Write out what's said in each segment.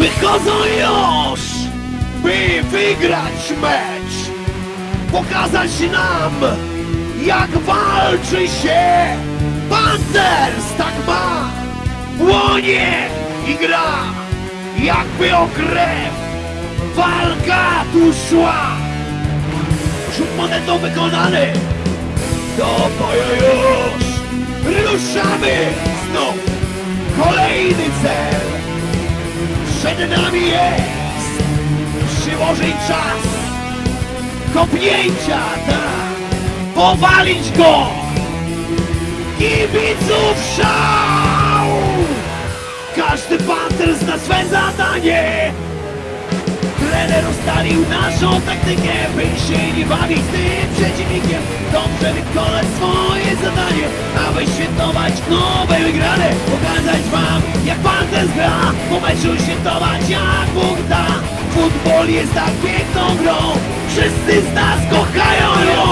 Wychodzą już, by wygrać mecz. Pokazać nam, jak walczy się. Panthers tak ma. Płonie i gra, jakby o krew. Walka tu szła. Rzut monetą wykonany. Do boju już. Ruszamy znów. Kolejny cel. Przed nami jest. Przyłożyć czas. Kopnięcia, tak, powalić go. Kibiców szał. Każdy panter zna swe zadanie trener ustalił naszą taktykę by się nie bawić z tym przeciwnikiem. Dobrze wykonać świętować nowe wygrane pokazać wam jak Panthers gra po meczu świętować jak Bóg da. Futbol jest tak piękną grą wszyscy z nas kochają ją.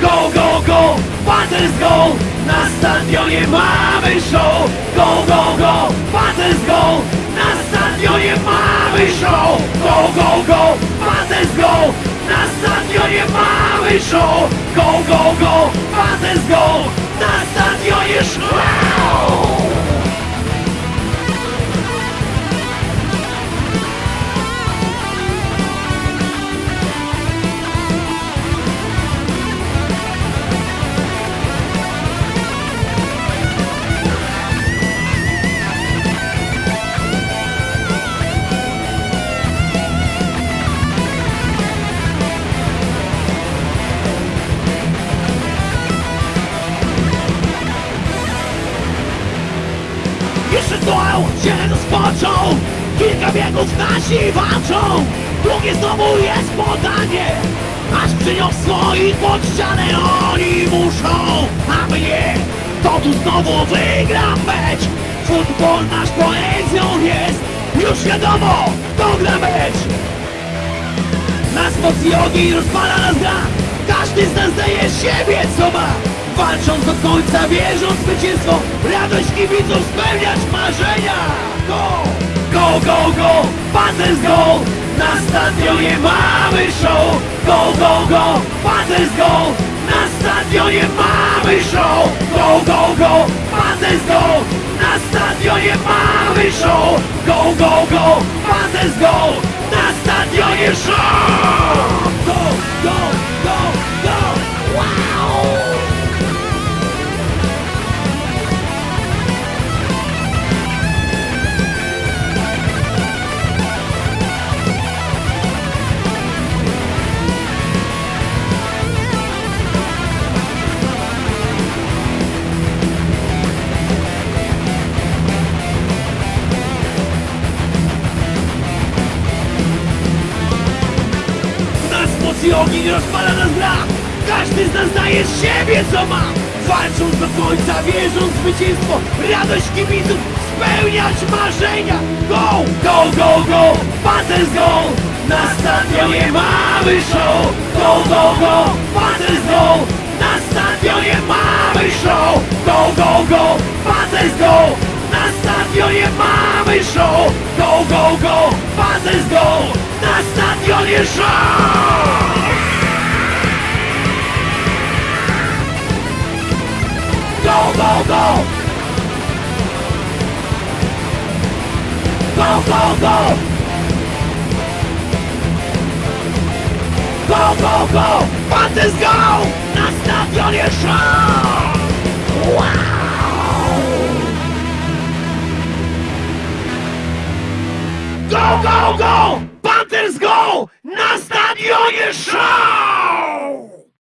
Go go go Panthers go na stadionie mamy show. Go go go Panthers go na stadionie mamy show. Go go go Panthers go na stadionie mamy show go go go. Panthers go. Na stadionie show Stoją się rozpoczął Kilka biegów nasi walczą. Drugie znowu jest podanie. Aż przyniosło ich pod ścianę. Oni muszą, a mnie To tu znowu wygra mecz. Futbol nasz poezją jest. Już wiadomo, kto gra mecz. Nas moc jogi rozpala nas gra. Każdy z nas daje siebie co ma Walcząc do końca, wierząc w zwycięstwo Radość kibiców spełniać marzenia. Go, go, go, go Panthers go. Na stadionie mamy show. Go, go, go Panthers go. Na stadionie mamy show. Go, go, go Panthers go. Na stadionie mamy show. Go, go, go Panthers go. Na stadionie show Mocy ogień rozpala nas Każdy z nas daje siebie co ma. Walcząc do końca, wierząc w zwycięstwo Radość kibiców, spełniać marzenia. Go, go, go, go, Panthers go. Na stadionie mamy show. Go, go, go, Panthers go. Na stadionie mamy show. Go, go, go, Panthers go. Na stadionie mamy show. Go, go, go, Panthers go. Na stadionie show Go, go, go! Go, go, go! Panthers go! Na stadionie show! Wow! Go, go, go! Panthers go! Na stadionie show!